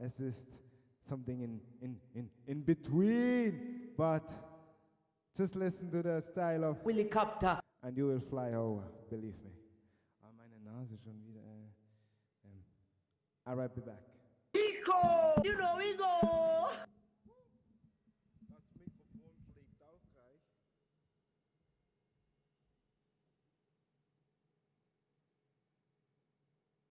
es ist something in, in, in, in between. But just listen to the style of Helicopter. and you will fly over, believe me. Ah, meine Nase schon wieder. Äh, ähm. I'll right be back. Eco! You know,